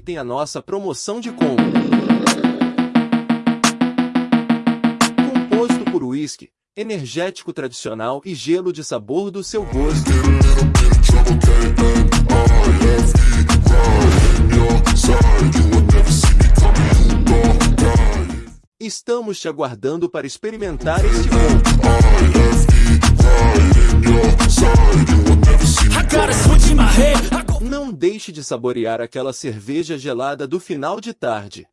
aproveitem a nossa promoção de combo. Composto por uísque, energético tradicional e gelo de sabor do seu gosto. Estamos te aguardando para experimentar este combo. Não deixe de saborear aquela cerveja gelada do final de tarde.